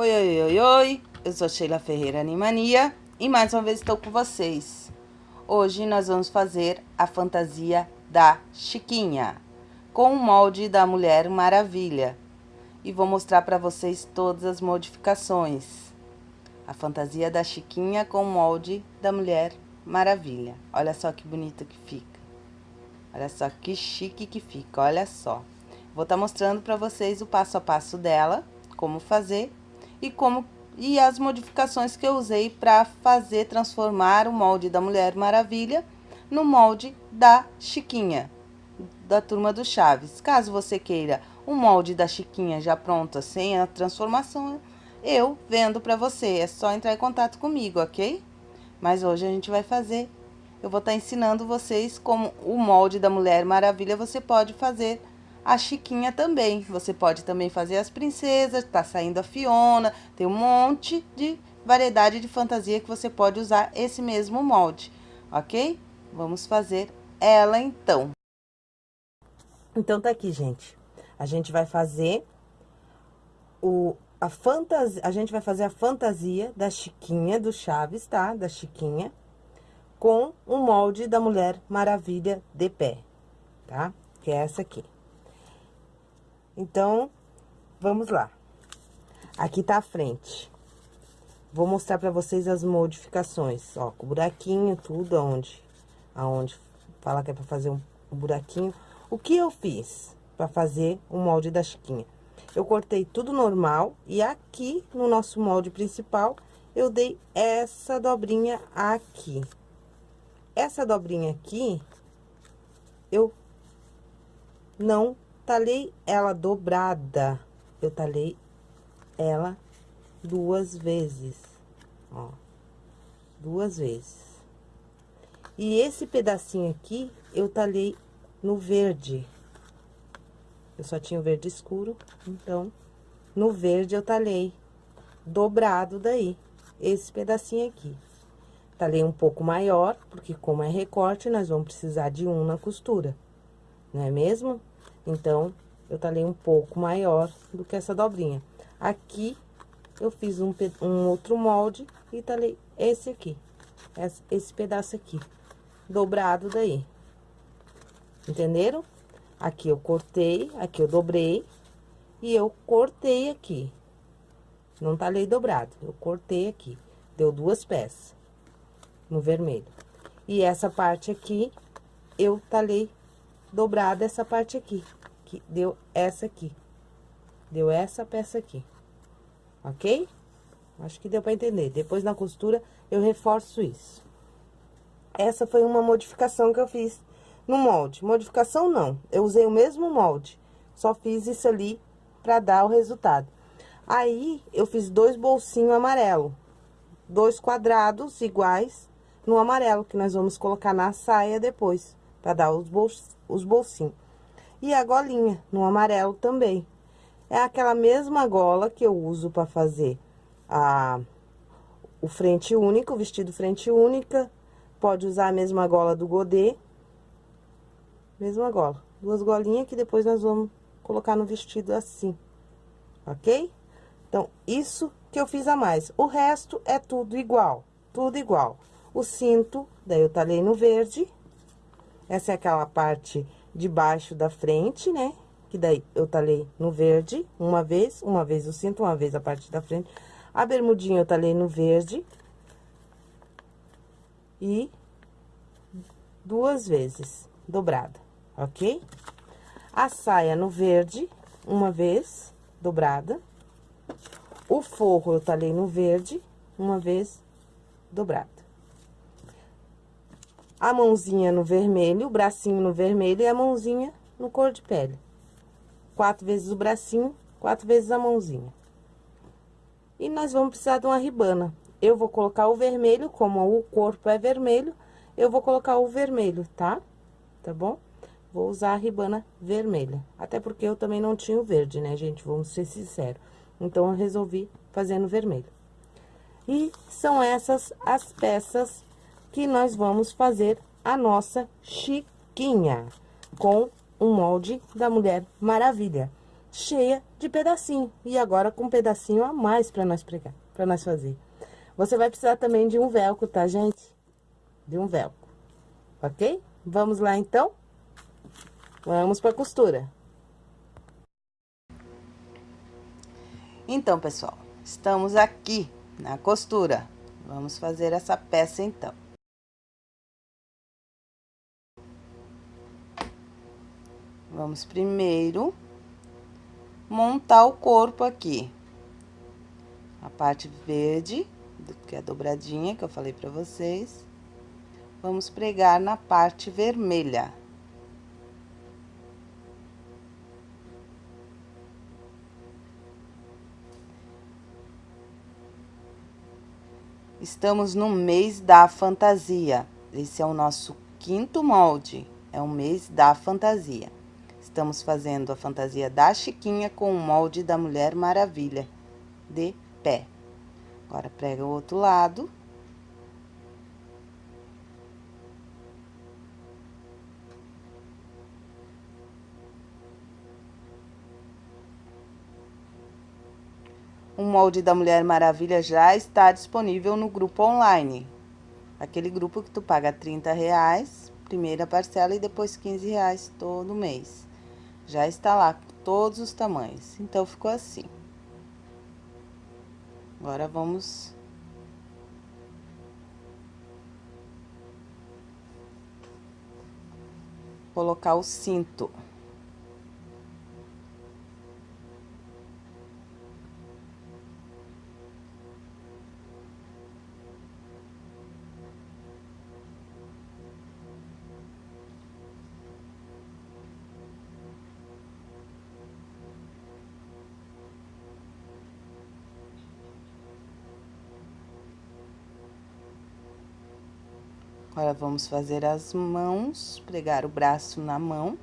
Oi, oi, oi, oi, eu sou Sheila Ferreira Animania e mais uma vez estou com vocês. Hoje nós vamos fazer a fantasia da Chiquinha, com o molde da Mulher Maravilha. E vou mostrar para vocês todas as modificações. A fantasia da Chiquinha com o molde da Mulher Maravilha. Olha só que bonita que fica. Olha só que chique que fica, olha só. Vou estar tá mostrando para vocês o passo a passo dela, como fazer e como e as modificações que eu usei para fazer transformar o molde da Mulher Maravilha no molde da Chiquinha, da turma do Chaves. Caso você queira o molde da Chiquinha já pronto, sem a transformação, eu vendo para você. É só entrar em contato comigo, ok? Mas hoje a gente vai fazer. Eu vou estar tá ensinando vocês como o molde da Mulher Maravilha você pode fazer a Chiquinha também. Você pode também fazer as princesas, tá saindo a Fiona, tem um monte de variedade de fantasia que você pode usar esse mesmo molde, ok? Vamos fazer ela então. Então tá aqui, gente. A gente vai fazer o a fantasia, a gente vai fazer a fantasia da Chiquinha do Chaves, tá? Da Chiquinha com o molde da Mulher Maravilha de pé, tá? Que é essa aqui. Então, vamos lá. Aqui tá a frente. Vou mostrar pra vocês as modificações, ó, com buraquinho, tudo aonde, aonde fala que é pra fazer um, buraquinho. O que eu fiz pra fazer o molde da Chiquinha? Eu cortei tudo normal e aqui no nosso molde principal, eu dei essa dobrinha aqui. Essa dobrinha aqui, eu não talhei ela dobrada, eu talhei ela duas vezes, ó, duas vezes. E esse pedacinho aqui, eu talhei no verde. Eu só tinha o verde escuro, então, no verde eu talhei dobrado daí, esse pedacinho aqui. Talhei um pouco maior, porque como é recorte, nós vamos precisar de um na costura, não é mesmo? Então, eu talhei um pouco maior do que essa dobrinha. Aqui, eu fiz um, um outro molde e talhei esse aqui, esse, pedaço aqui, dobrado daí. Entenderam? Aqui eu cortei, aqui eu dobrei e eu cortei aqui. Não talhei dobrado, eu cortei aqui. Deu duas peças no vermelho. E essa parte aqui, eu talhei dobrada essa parte aqui, que deu essa aqui. Deu essa peça aqui, ok? Acho que deu pra entender. Depois, na costura, eu reforço isso. Essa foi uma modificação que eu fiz no molde. Modificação, não. Eu usei o mesmo molde. Só fiz isso ali pra dar o resultado. Aí, eu fiz dois bolsinhos amarelo. Dois quadrados iguais no amarelo, que nós vamos colocar na saia depois para dar os, bols, os bolsinhos. E a golinha, no amarelo também. É aquela mesma gola que eu uso para fazer a, o frente único, o vestido frente única. Pode usar a mesma gola do godê. Mesma gola. Duas golinhas que depois nós vamos colocar no vestido assim, ok? Então, isso que eu fiz a mais. O resto é tudo igual, tudo igual. O cinto, daí eu talhei no verde, essa é aquela parte de baixo da frente, né? Que daí eu talhei no verde, uma vez, uma vez o cinto, uma vez a parte da frente. A bermudinha eu talhei no verde. E duas vezes dobrada, ok? A saia no verde, uma vez dobrada. O forro eu talhei no verde, uma vez dobrada a mãozinha no vermelho, o bracinho no vermelho e a mãozinha no cor de pele. Quatro vezes o bracinho, quatro vezes a mãozinha. E nós vamos precisar de uma ribana. Eu vou colocar o vermelho, como o corpo é vermelho, eu vou colocar o vermelho, tá? Tá bom? Vou usar a ribana vermelha. Até porque eu também não tinha o verde, né, gente? Vamos ser sinceros. Então, eu resolvi fazer no vermelho. E são essas as peças que nós vamos fazer a nossa chiquinha com o molde da Mulher Maravilha. cheia de pedacinho. E agora com um pedacinho a mais para nós pregar, para nós fazer. Você vai precisar também de um velcro, tá, gente? De um velcro, ok? Vamos lá, então? Vamos pra costura. Então, pessoal, estamos aqui na costura. Vamos fazer essa peça, então. Vamos primeiro montar o corpo aqui. A parte verde, que é a dobradinha que eu falei pra vocês. Vamos pregar na parte vermelha. Estamos no mês da fantasia. Esse é o nosso quinto molde. É o mês da fantasia. Estamos fazendo a fantasia da Chiquinha com o molde da Mulher Maravilha, de pé. Agora, prega o outro lado. O molde da Mulher Maravilha já está disponível no grupo online. Aquele grupo que tu paga 30 reais, primeira parcela, e depois 15 reais todo mês. Já está lá, todos os tamanhos. Então, ficou assim. Agora, vamos... Colocar o cinto. Vamos fazer as mãos, pregar o braço na mão.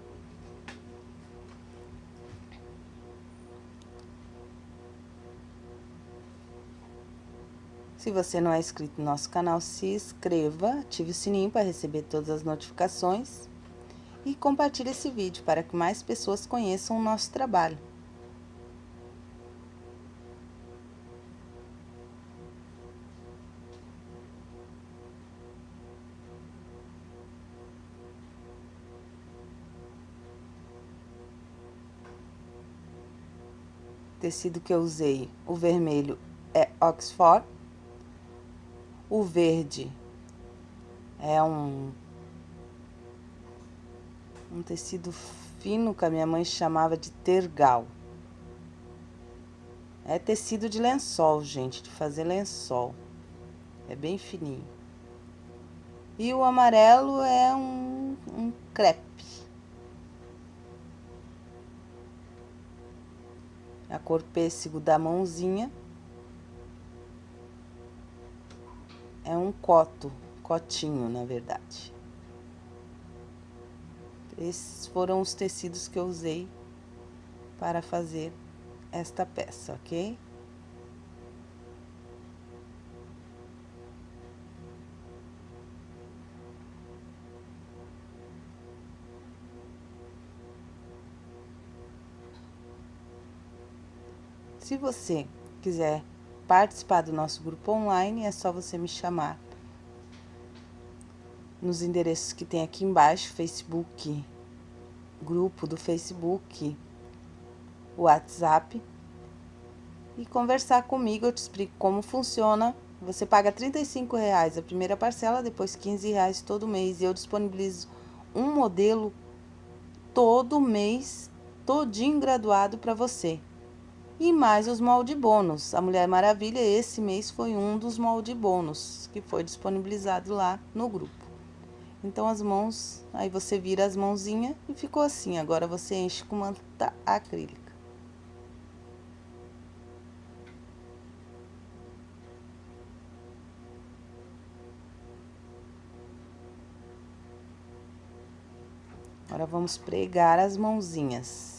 Se você não é inscrito no nosso canal, se inscreva, ative o sininho para receber todas as notificações e compartilhe esse vídeo para que mais pessoas conheçam o nosso trabalho. Tecido que eu usei, o vermelho é Oxford, o verde é um, um tecido fino que a minha mãe chamava de tergal. É tecido de lençol, gente, de fazer lençol. É bem fininho. E o amarelo é um, um crepe. A cor pêssego da mãozinha. É um coto, cotinho, na verdade. Esses foram os tecidos que eu usei para fazer esta peça, ok? Se você quiser participar do nosso grupo online, é só você me chamar nos endereços que tem aqui embaixo, Facebook, grupo do Facebook, WhatsApp, e conversar comigo, eu te explico como funciona. Você paga R$ reais a primeira parcela, depois R$ reais todo mês, e eu disponibilizo um modelo todo mês, todinho graduado para você. E mais os molde bônus. A Mulher Maravilha, esse mês, foi um dos molde bônus que foi disponibilizado lá no grupo. Então, as mãos, aí você vira as mãozinhas e ficou assim. Agora, você enche com manta acrílica. Agora, vamos pregar as mãozinhas.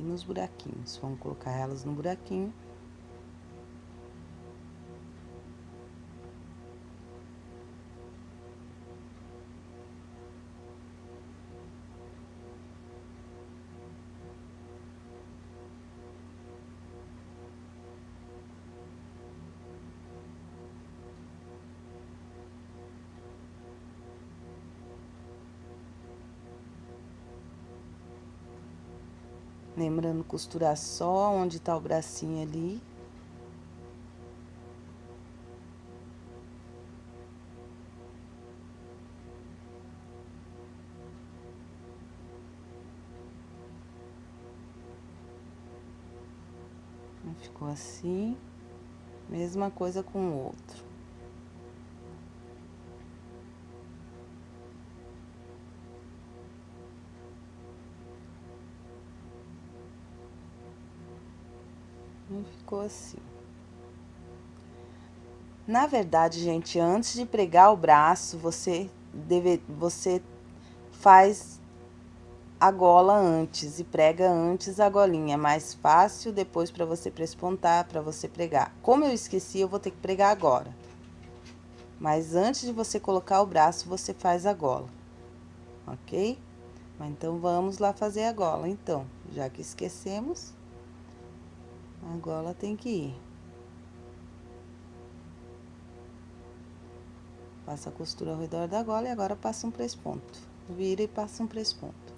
Aqui nos buraquinhos. Vamos colocar elas no buraquinho. Lembrando costurar só onde tá o bracinho ali. Ficou assim. Mesma coisa com o outro. Ficou assim. Na verdade, gente, antes de pregar o braço, você deve, você faz a gola antes e prega antes a golinha. É mais fácil depois para você prespontar, para você pregar. Como eu esqueci, eu vou ter que pregar agora. Mas antes de você colocar o braço, você faz a gola, ok? Então, vamos lá fazer a gola, então. Já que esquecemos, a gola tem que ir. Passa a costura ao redor da gola e agora passa um presponto. Vira e passa um presponto.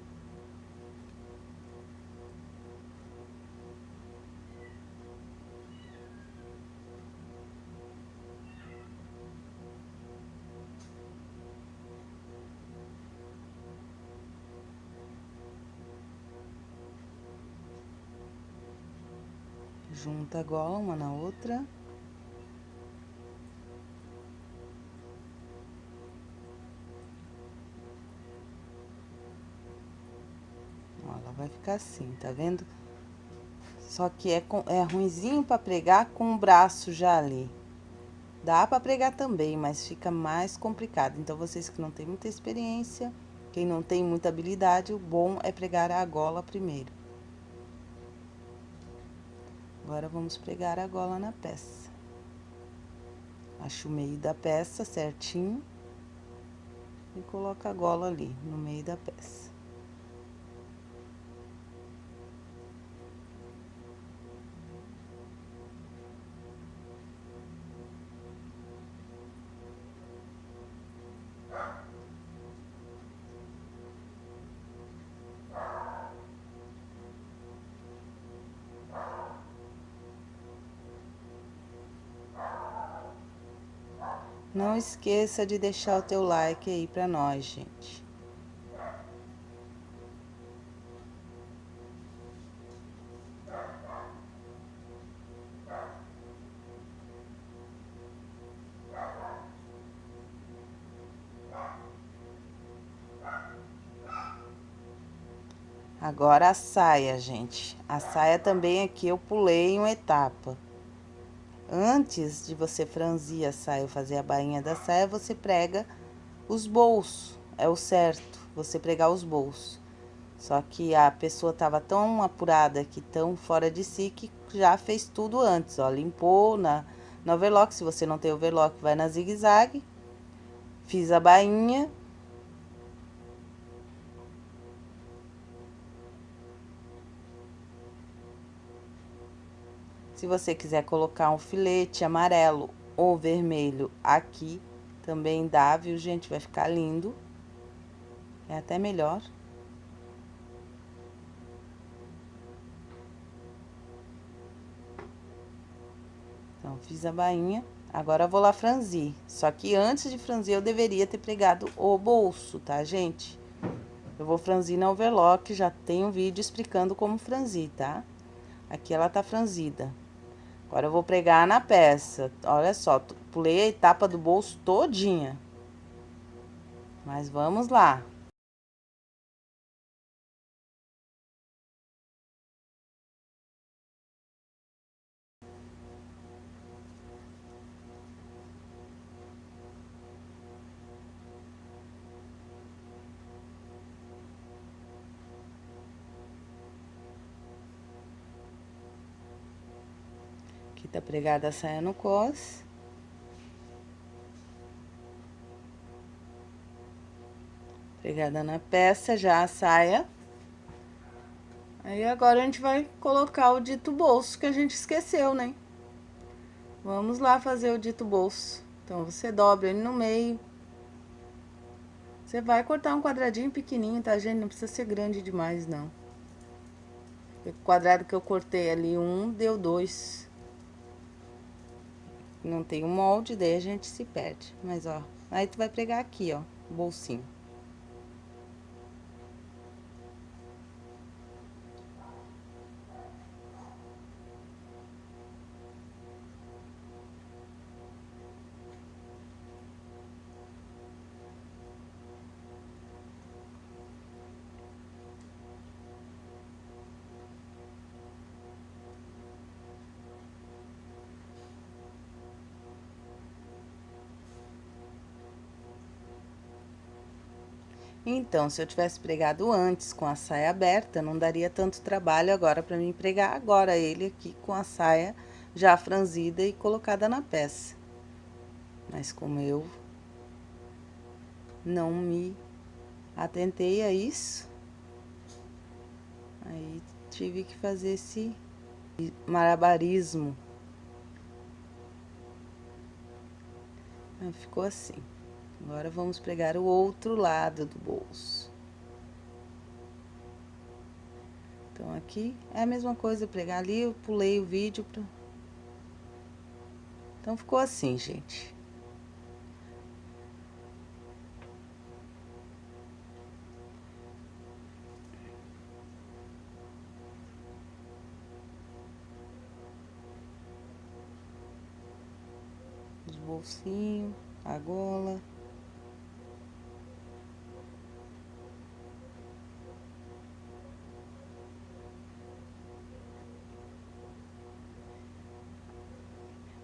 Junta a gola uma na outra. Ela vai ficar assim, tá vendo? Só que é, é ruimzinho pra pregar com o braço já ali. Dá pra pregar também, mas fica mais complicado. Então, vocês que não têm muita experiência, quem não tem muita habilidade, o bom é pregar a gola primeiro. Agora, vamos pregar a gola na peça. Acho o meio da peça certinho. E coloca a gola ali, no meio da peça. Não esqueça de deixar o teu like aí pra nós, gente. Agora a saia, gente. A saia também aqui eu pulei uma etapa. Antes de você franzir a saia ou fazer a bainha da saia, você prega os bolsos. É o certo, você pregar os bolsos. Só que a pessoa tava tão apurada aqui, tão fora de si, que já fez tudo antes, ó. Limpou na overlock, se você não tem overlock, vai na zigue-zague. Fiz a bainha, Se você quiser colocar um filete amarelo ou vermelho aqui, também dá, viu, gente? Vai ficar lindo. É até melhor. Então, fiz a bainha. Agora, eu vou lá franzir. Só que antes de franzir, eu deveria ter pregado o bolso, tá, gente? Eu vou franzir na overlock, já tem um vídeo explicando como franzir, tá? Aqui ela tá franzida. Agora, eu vou pregar na peça. Olha só, pulei a etapa do bolso todinha. Mas vamos lá. Tá pregada a saia no cos. Pregada na peça já a saia. Aí, agora a gente vai colocar o dito bolso que a gente esqueceu, né? Vamos lá fazer o dito bolso. Então, você dobra ele no meio. Você vai cortar um quadradinho pequenininho, tá, gente? Não precisa ser grande demais, não. O quadrado que eu cortei ali, um, deu dois. Não tem um molde, daí a gente se perde. Mas, ó, aí tu vai pregar aqui, ó, o bolsinho. Então, se eu tivesse pregado antes com a saia aberta, não daria tanto trabalho agora para mim pregar agora ele aqui com a saia já franzida e colocada na peça. Mas como eu não me atentei a isso, aí tive que fazer esse malabarismo. Ficou assim. Agora, vamos pregar o outro lado do bolso. Então, aqui é a mesma coisa, pregar ali, eu pulei o vídeo. Então, ficou assim, gente. Os bolsinhos, a gola.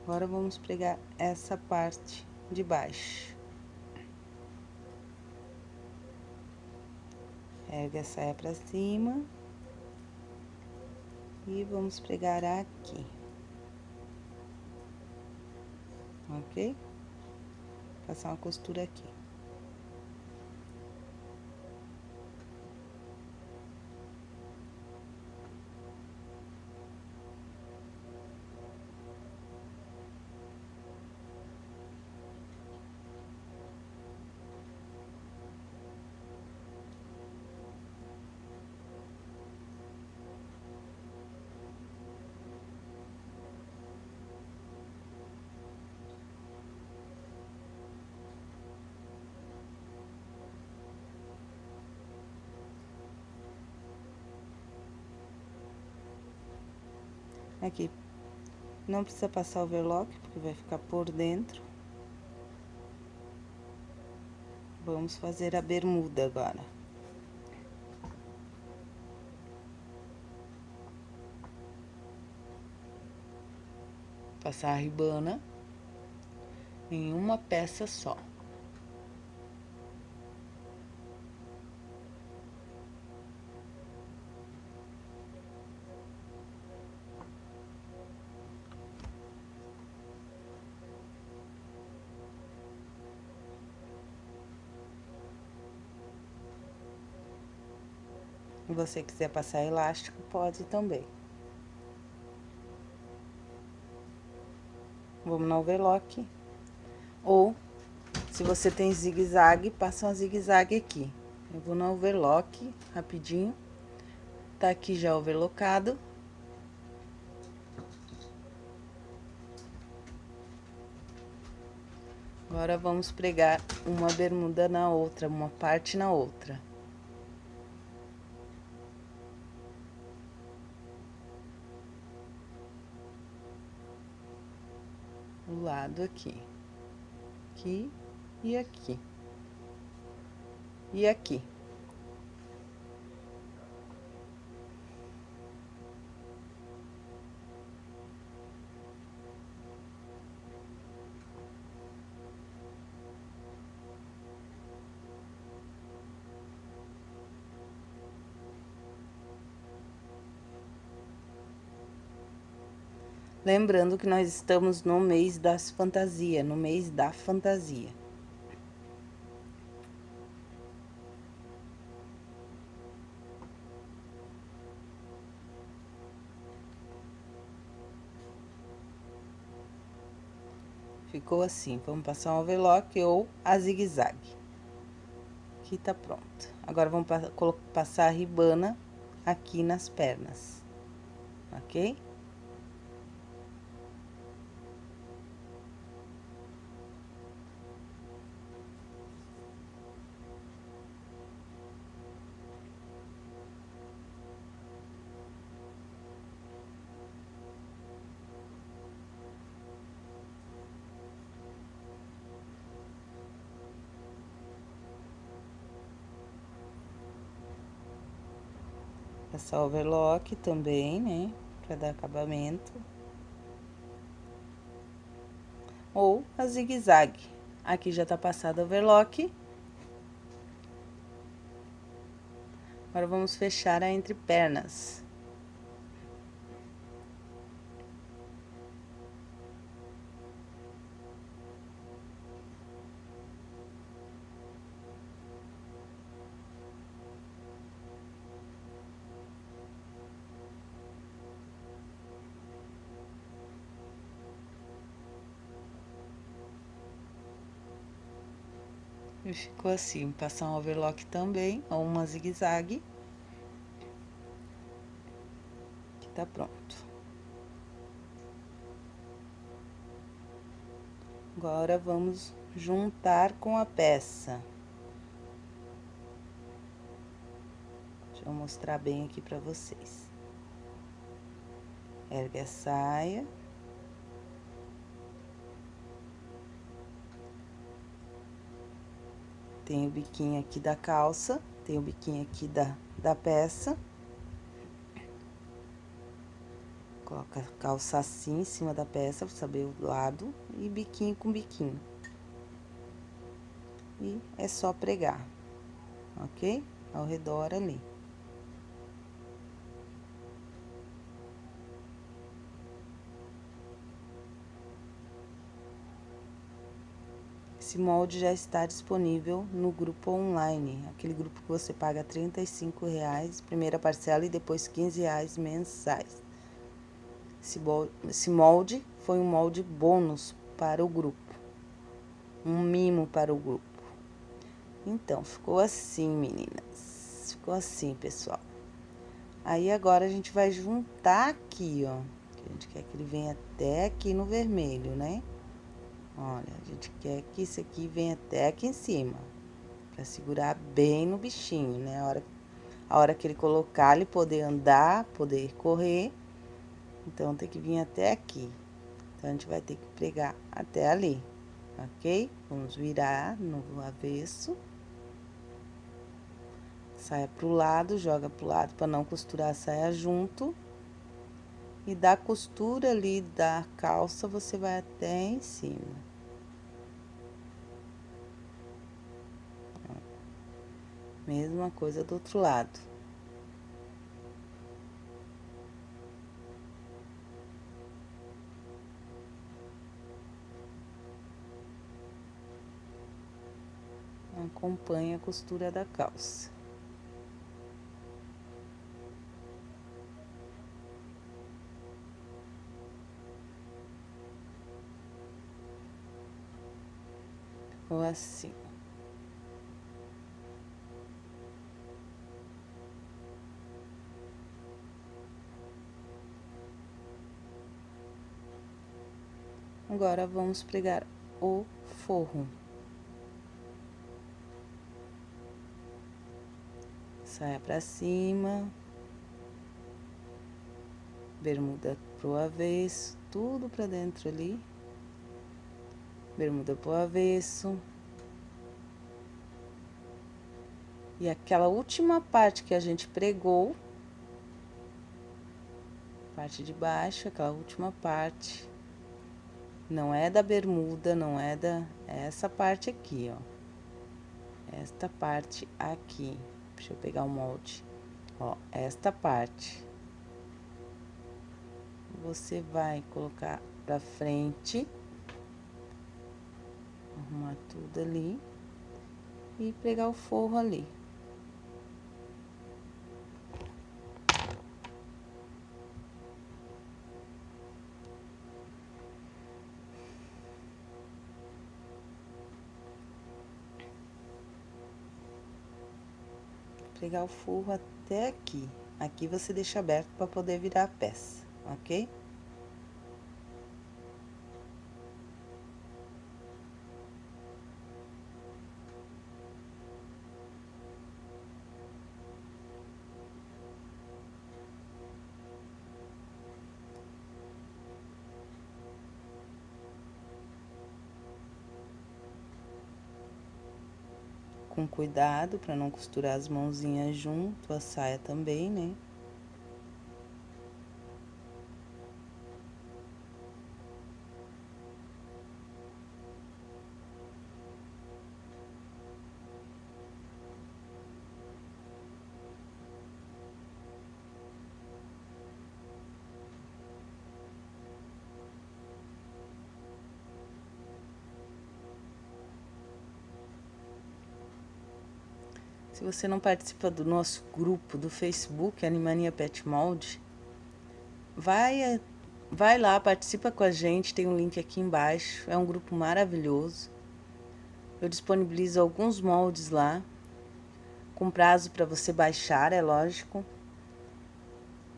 Agora, vamos pregar essa parte de baixo. Ergue a saia pra cima. E vamos pregar aqui. Ok? Passar uma costura aqui. Aqui, não precisa passar overlock, porque vai ficar por dentro. Vamos fazer a bermuda agora. Passar a ribana em uma peça só. Você quiser passar elástico, pode também. Vamos no overlock. Ou, se você tem zigue-zague, passa uma zigue-zague aqui. Eu vou no overlock, rapidinho. Tá aqui já overlockado. Agora, vamos pregar uma bermuda na outra, uma parte na outra. Lado aqui. Aqui e aqui. E aqui. Lembrando que nós estamos no mês das fantasias, no mês da fantasia. Ficou assim, vamos passar um overlock ou a zigue-zague. Aqui tá pronto. Agora, vamos passar a ribana aqui nas pernas. ok? Passar overlock também, né? Pra dar acabamento. Ou a zigue-zague. Aqui já tá passado overlock. Agora, vamos fechar a entrepernas. E ficou assim, passar um overlock também, ou uma zigue-zague. Que tá pronto. Agora, vamos juntar com a peça. Deixa eu mostrar bem aqui pra vocês. Ergue a saia. Tem o biquinho aqui da calça, tem o biquinho aqui da, da peça. Coloca a calça assim em cima da peça, pra saber o lado, e biquinho com biquinho. E é só pregar, ok? Ao redor ali. Esse molde já está disponível no grupo online, aquele grupo que você paga R$ reais, primeira parcela e depois R$ reais mensais. Esse molde foi um molde bônus para o grupo, um mimo para o grupo. Então, ficou assim, meninas, ficou assim, pessoal. Aí, agora, a gente vai juntar aqui, ó, a gente quer que ele venha até aqui no vermelho, né? Olha, a gente quer que isso aqui venha até aqui em cima. Pra segurar bem no bichinho, né? A hora, a hora que ele colocar, ele poder andar, poder correr. Então, tem que vir até aqui. Então, a gente vai ter que pregar até ali, ok? Vamos virar no avesso. Saia pro lado, joga pro lado para não costurar a saia junto. E da costura ali da calça, você vai até em cima. Mesma coisa do outro lado. Acompanha a costura da calça. Ou assim. Agora, vamos pregar o forro. Saia pra cima. Bermuda pro avesso, tudo pra dentro ali. Bermuda pro avesso. E aquela última parte que a gente pregou, parte de baixo, aquela última parte, não é da bermuda, não é da... É essa parte aqui, ó. Esta parte aqui. Deixa eu pegar o molde. Ó, esta parte. Você vai colocar pra frente. Arrumar tudo ali. E pregar o forro ali. Pregar o forro até aqui. Aqui você deixa aberto para poder virar a peça, ok? Com cuidado para não costurar as mãozinhas junto, a saia também, né? Se você não participa do nosso grupo do Facebook, Animania Pet Mold, vai, vai lá, participa com a gente, tem um link aqui embaixo, é um grupo maravilhoso. Eu disponibilizo alguns moldes lá, com prazo para você baixar, é lógico.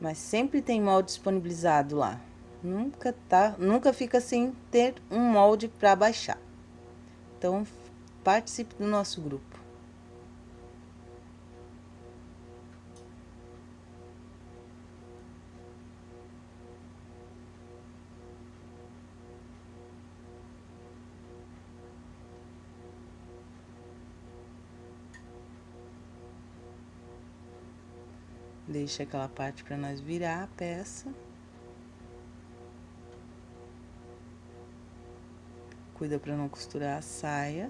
Mas sempre tem molde disponibilizado lá. Nunca tá, nunca fica sem ter um molde para baixar. Então, participe do nosso grupo. Deixa aquela parte para nós virar a peça. Cuida para não costurar a saia.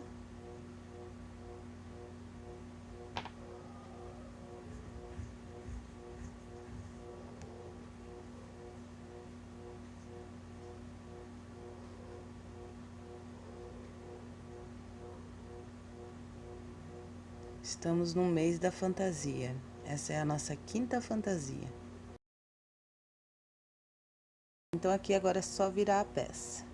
Estamos no mês da fantasia. Essa é a nossa quinta fantasia. Então, aqui agora é só virar a peça.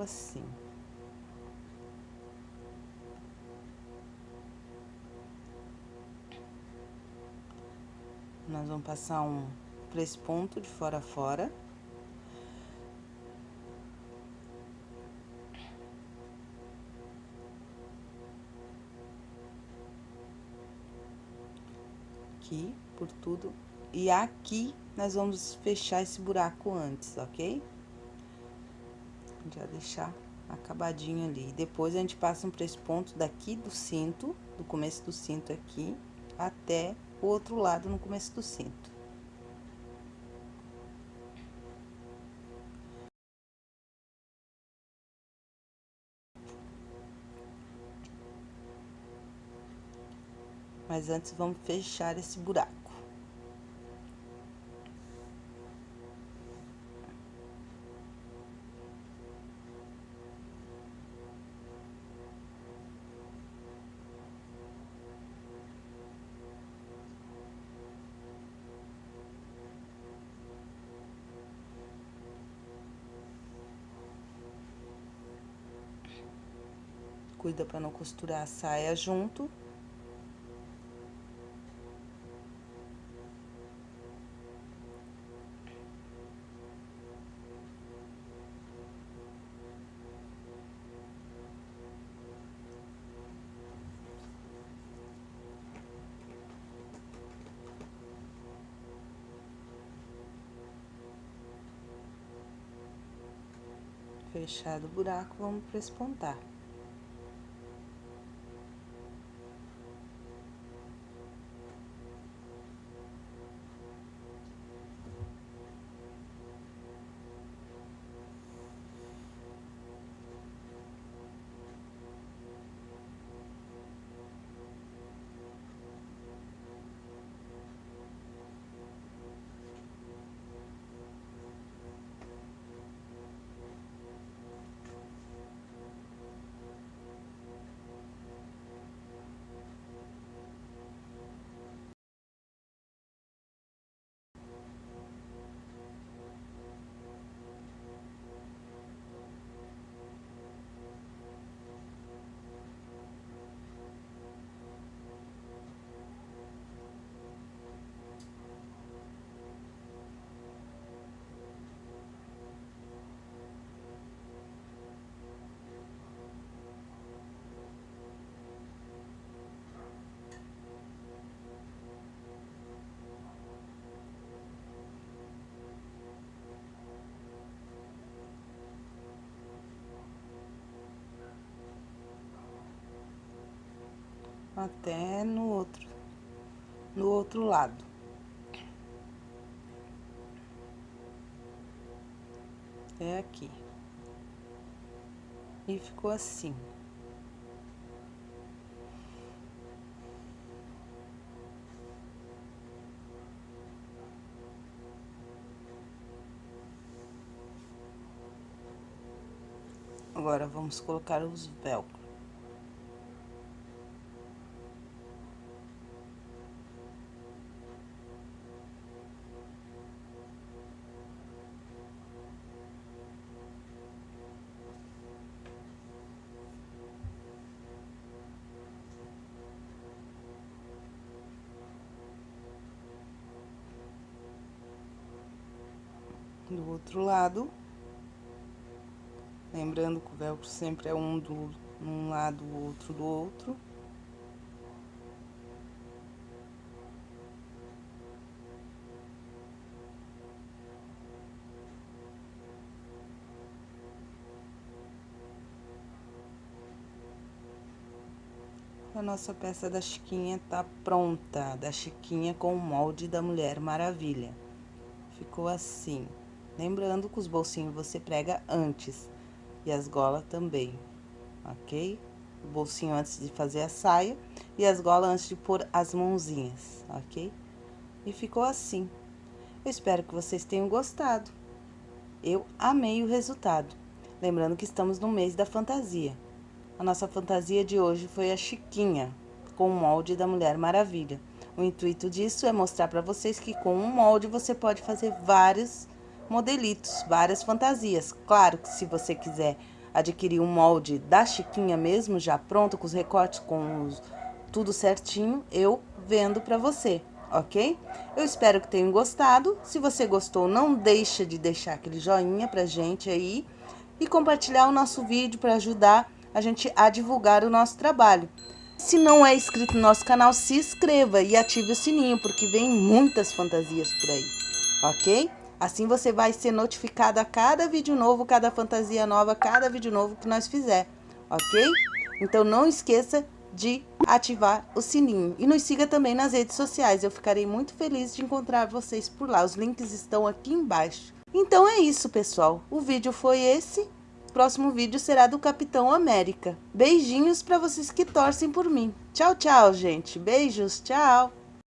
Assim. Nós vamos passar um três pontos de fora a fora. Aqui, por tudo. E aqui, nós vamos fechar esse buraco antes, ok? Já deixar acabadinho ali. Depois, a gente passa um três pontos daqui do cinto, do começo do cinto aqui, até o outro lado no começo do cinto. Mas antes, vamos fechar esse buraco. Para não costurar a saia junto. Fechado o buraco, vamos prespontar. Até no outro, no outro lado. Até aqui. E ficou assim. Agora, vamos colocar os velcro. Do outro lado. Lembrando que o velcro sempre é um do um lado, o outro do outro. A nossa peça da Chiquinha tá pronta, da Chiquinha com o molde da Mulher Maravilha. Ficou assim. Lembrando que os bolsinhos você prega antes e as golas também, ok? O bolsinho antes de fazer a saia e as golas antes de pôr as mãozinhas, ok? E ficou assim. Eu espero que vocês tenham gostado. Eu amei o resultado. Lembrando que estamos no mês da fantasia. A nossa fantasia de hoje foi a Chiquinha, com o molde da Mulher Maravilha. O intuito disso é mostrar para vocês que com um molde você pode fazer vários modelitos, várias fantasias. Claro que se você quiser adquirir um molde da Chiquinha mesmo, já pronto, com os recortes, com os, tudo certinho, eu vendo para você, ok? Eu espero que tenham gostado. Se você gostou, não deixa de deixar aquele joinha pra gente aí e compartilhar o nosso vídeo para ajudar a gente a divulgar o nosso trabalho. Se não é inscrito no nosso canal, se inscreva e ative o sininho, porque vem muitas fantasias por aí, ok? Assim você vai ser notificado a cada vídeo novo, cada fantasia nova, cada vídeo novo que nós fizer, ok? Então não esqueça de ativar o sininho. E nos siga também nas redes sociais, eu ficarei muito feliz de encontrar vocês por lá. Os links estão aqui embaixo. Então é isso, pessoal. O vídeo foi esse. O próximo vídeo será do Capitão América. Beijinhos para vocês que torcem por mim. Tchau, tchau, gente. Beijos, tchau.